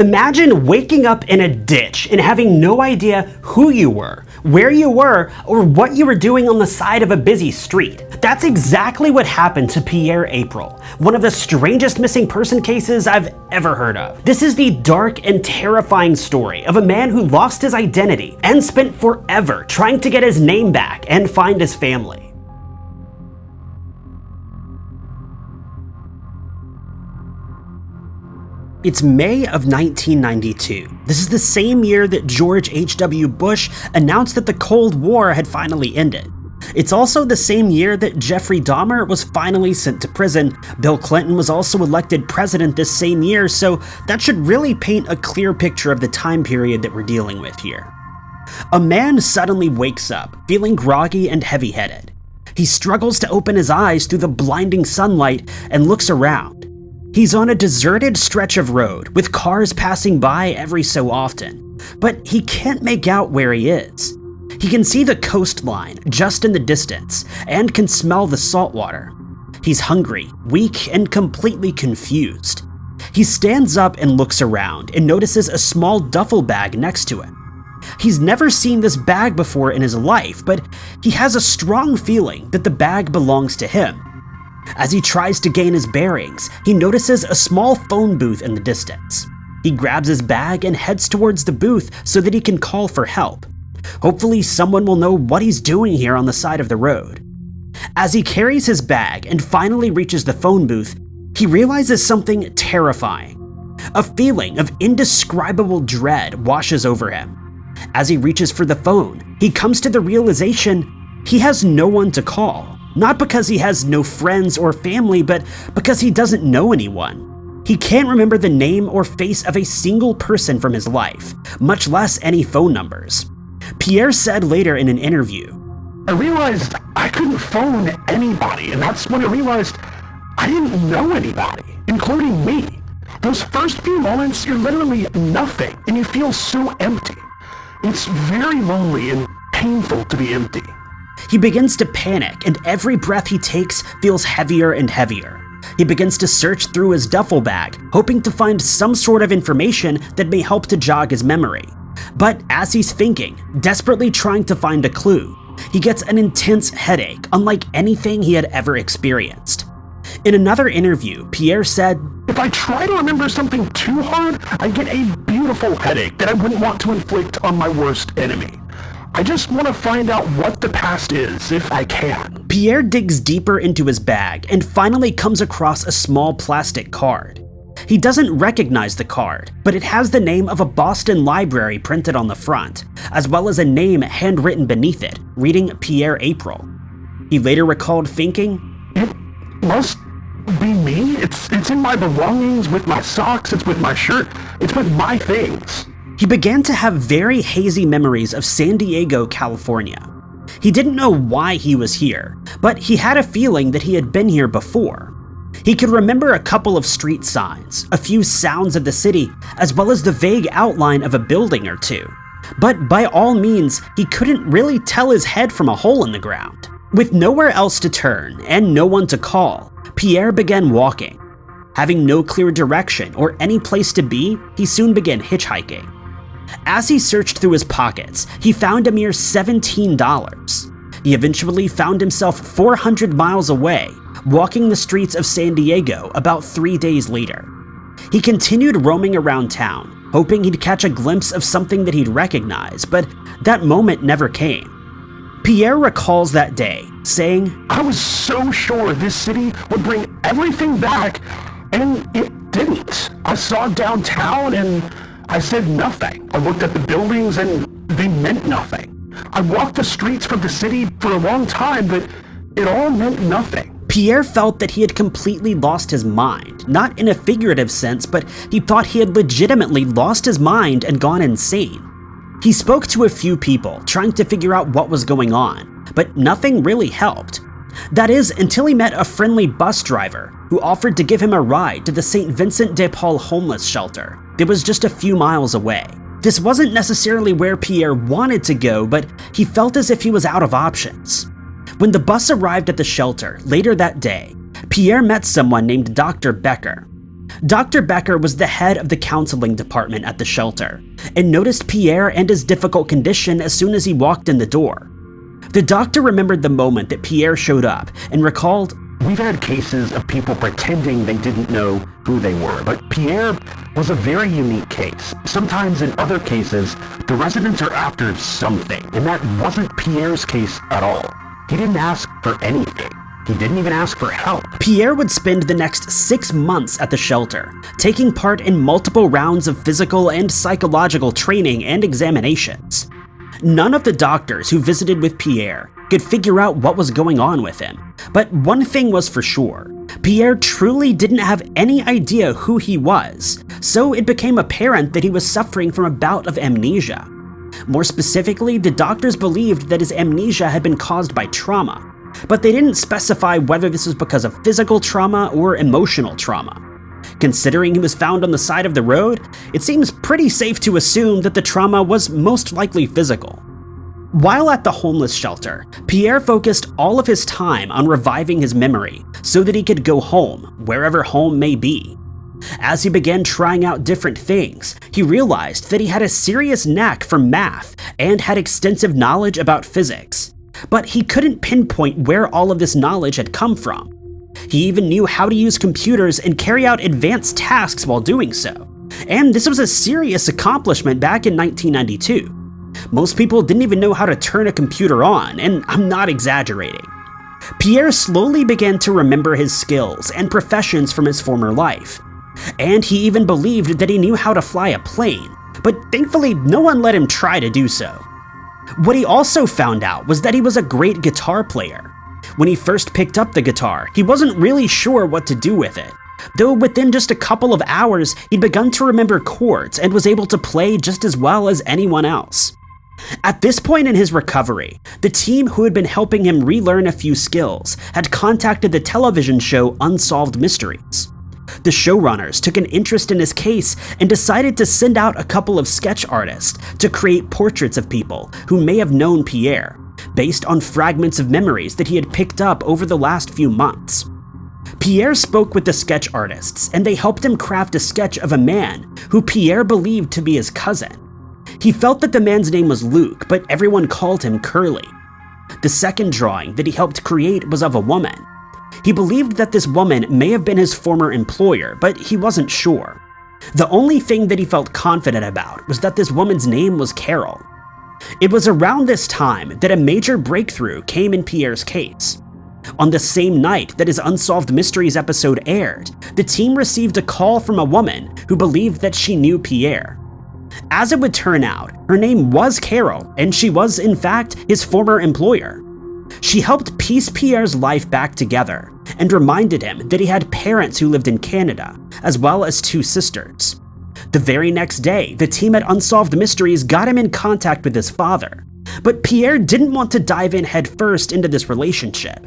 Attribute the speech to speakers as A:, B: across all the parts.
A: Imagine waking up in a ditch and having no idea who you were, where you were, or what you were doing on the side of a busy street. That's exactly what happened to Pierre April, one of the strangest missing person cases I've ever heard of. This is the dark and terrifying story of a man who lost his identity and spent forever trying to get his name back and find his family. It's May of 1992. This is the same year that George H.W. Bush announced that the Cold War had finally ended. It's also the same year that Jeffrey Dahmer was finally sent to prison. Bill Clinton was also elected president this same year, so that should really paint a clear picture of the time period that we're dealing with here. A man suddenly wakes up, feeling groggy and heavy-headed. He struggles to open his eyes through the blinding sunlight and looks around. He's on a deserted stretch of road with cars passing by every so often, but he can't make out where he is. He can see the coastline just in the distance and can smell the salt water. He's hungry, weak, and completely confused. He stands up and looks around and notices a small duffel bag next to him. He's never seen this bag before in his life, but he has a strong feeling that the bag belongs to him as he tries to gain his bearings, he notices a small phone booth in the distance. He grabs his bag and heads towards the booth so that he can call for help. Hopefully someone will know what he's doing here on the side of the road. As he carries his bag and finally reaches the phone booth, he realizes something terrifying. A feeling of indescribable dread washes over him. As he reaches for the phone, he comes to the realization he has no one to call. Not because he has no friends or family, but because he doesn't know anyone. He can't remember the name or face of a single person from his life, much less any phone numbers. Pierre said later in an interview,
B: I realized I couldn't phone anybody, and that's when I realized I didn't know anybody, including me. Those first few moments, you're literally nothing, and you feel so empty. It's very lonely and painful to be empty.
A: He begins to panic, and every breath he takes feels heavier and heavier. He begins to search through his duffel bag, hoping to find some sort of information that may help to jog his memory. But as he's thinking, desperately trying to find a clue, he gets an intense headache unlike anything he had ever experienced. In another interview, Pierre said,
B: If I try to remember something too hard, I get a beautiful headache that I wouldn't want to inflict on my worst enemy. I just want to find out what the past is, if I can.
A: Pierre digs deeper into his bag and finally comes across a small plastic card. He doesn't recognize the card, but it has the name of a Boston library printed on the front, as well as a name handwritten beneath it, reading Pierre April. He later recalled thinking,
B: It must be me? It's, it's in my belongings, with my socks, it's with my shirt, it's with my things.
A: He began to have very hazy memories of San Diego, California. He didn't know why he was here, but he had a feeling that he had been here before. He could remember a couple of street signs, a few sounds of the city, as well as the vague outline of a building or two. But by all means, he couldn't really tell his head from a hole in the ground. With nowhere else to turn and no one to call, Pierre began walking. Having no clear direction or any place to be, he soon began hitchhiking. As he searched through his pockets, he found a mere $17. He eventually found himself 400 miles away, walking the streets of San Diego about three days later. He continued roaming around town, hoping he'd catch a glimpse of something that he'd recognize, but that moment never came. Pierre recalls that day, saying,
B: I was so sure this city would bring everything back, and it didn't. I saw downtown and I said nothing. I looked at the buildings and they meant nothing. I walked the streets from the city for a long time, but it all meant nothing.
A: Pierre felt that he had completely lost his mind, not in a figurative sense, but he thought he had legitimately lost his mind and gone insane. He spoke to a few people, trying to figure out what was going on, but nothing really helped. That is, until he met a friendly bus driver who offered to give him a ride to the St. Vincent de Paul homeless shelter. It was just a few miles away. This wasn't necessarily where Pierre wanted to go, but he felt as if he was out of options. When the bus arrived at the shelter later that day, Pierre met someone named Dr. Becker. Dr. Becker was the head of the counseling department at the shelter and noticed Pierre and his difficult condition as soon as he walked in the door. The doctor remembered the moment that Pierre showed up and recalled
B: We've had cases of people pretending they didn't know who they were, but Pierre was a very unique case. Sometimes in other cases, the residents are after something, and that wasn't Pierre's case at all. He didn't ask for anything. He didn't even ask for help.
A: Pierre would spend the next six months at the shelter, taking part in multiple rounds of physical and psychological training and examinations. None of the doctors who visited with Pierre could figure out what was going on with him. But one thing was for sure, Pierre truly didn't have any idea who he was, so it became apparent that he was suffering from a bout of amnesia. More specifically, the doctors believed that his amnesia had been caused by trauma, but they didn't specify whether this was because of physical trauma or emotional trauma. Considering he was found on the side of the road, it seems pretty safe to assume that the trauma was most likely physical. While at the homeless shelter, Pierre focused all of his time on reviving his memory so that he could go home, wherever home may be. As he began trying out different things, he realized that he had a serious knack for math and had extensive knowledge about physics. But he couldn't pinpoint where all of this knowledge had come from. He even knew how to use computers and carry out advanced tasks while doing so. And this was a serious accomplishment back in 1992. Most people didn't even know how to turn a computer on, and I'm not exaggerating. Pierre slowly began to remember his skills and professions from his former life. And he even believed that he knew how to fly a plane, but thankfully no one let him try to do so. What he also found out was that he was a great guitar player. When he first picked up the guitar, he wasn't really sure what to do with it, though within just a couple of hours, he'd begun to remember chords and was able to play just as well as anyone else. At this point in his recovery, the team who had been helping him relearn a few skills had contacted the television show Unsolved Mysteries. The showrunners took an interest in his case and decided to send out a couple of sketch artists to create portraits of people who may have known Pierre, based on fragments of memories that he had picked up over the last few months. Pierre spoke with the sketch artists, and they helped him craft a sketch of a man who Pierre believed to be his cousin. He felt that the man's name was Luke, but everyone called him Curly. The second drawing that he helped create was of a woman. He believed that this woman may have been his former employer, but he wasn't sure. The only thing that he felt confident about was that this woman's name was Carol. It was around this time that a major breakthrough came in Pierre's case. On the same night that his Unsolved Mysteries episode aired, the team received a call from a woman who believed that she knew Pierre. As it would turn out, her name was Carol, and she was, in fact, his former employer. She helped piece Pierre's life back together and reminded him that he had parents who lived in Canada, as well as two sisters. The very next day, the team at Unsolved Mysteries got him in contact with his father, but Pierre didn't want to dive in headfirst into this relationship.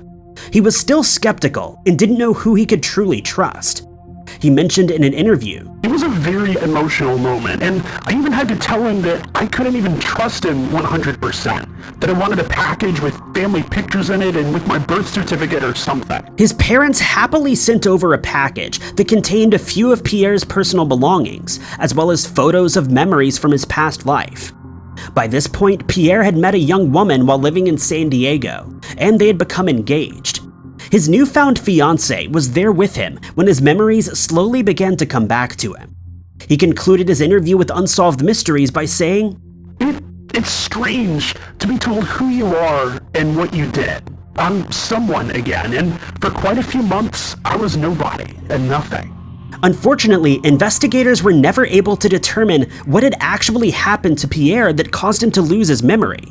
A: He was still skeptical and didn't know who he could truly trust. He mentioned in an interview
B: It was a very emotional moment, and I even had to tell him that I couldn't even trust him 100%, that I wanted a package with family pictures in it and with my birth certificate or something.
A: His parents happily sent over a package that contained a few of Pierre's personal belongings, as well as photos of memories from his past life. By this point, Pierre had met a young woman while living in San Diego, and they had become engaged. His newfound fiancée was there with him when his memories slowly began to come back to him. He concluded his interview with Unsolved Mysteries by saying,
B: It, it's strange to be told who you are and what you did. I'm someone again, and for quite a few months, I was nobody and nothing.
A: Unfortunately, investigators were never able to determine what had actually happened to Pierre that caused him to lose his memory.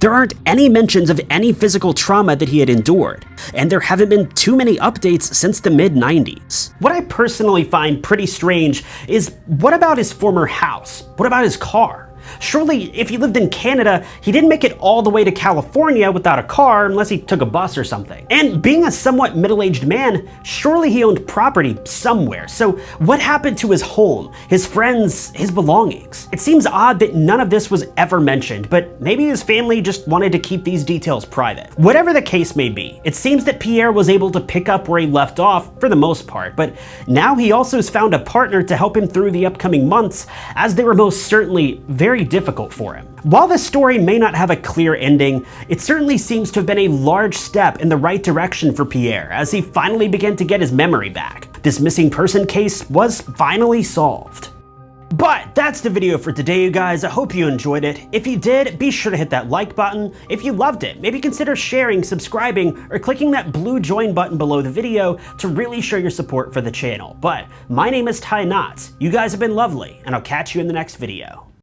A: There aren't any mentions of any physical trauma that he had endured, and there haven't been too many updates since the mid 90s. What I personally find pretty strange is what about his former house? What about his car? Surely, if he lived in Canada, he didn't make it all the way to California without a car unless he took a bus or something. And being a somewhat middle-aged man, surely he owned property somewhere. So what happened to his home, his friends, his belongings? It seems odd that none of this was ever mentioned, but maybe his family just wanted to keep these details private. Whatever the case may be, it seems that Pierre was able to pick up where he left off for the most part, but now he also has found a partner to help him through the upcoming months, as they were most certainly very difficult for him. While this story may not have a clear ending, it certainly seems to have been a large step in the right direction for Pierre as he finally began to get his memory back. This missing person case was finally solved. But that's the video for today, you guys. I hope you enjoyed it. If you did, be sure to hit that like button. If you loved it, maybe consider sharing, subscribing, or clicking that blue join button below the video to really show your support for the channel. But my name is Ty Knotts. You guys have been lovely, and I'll catch you in the next video.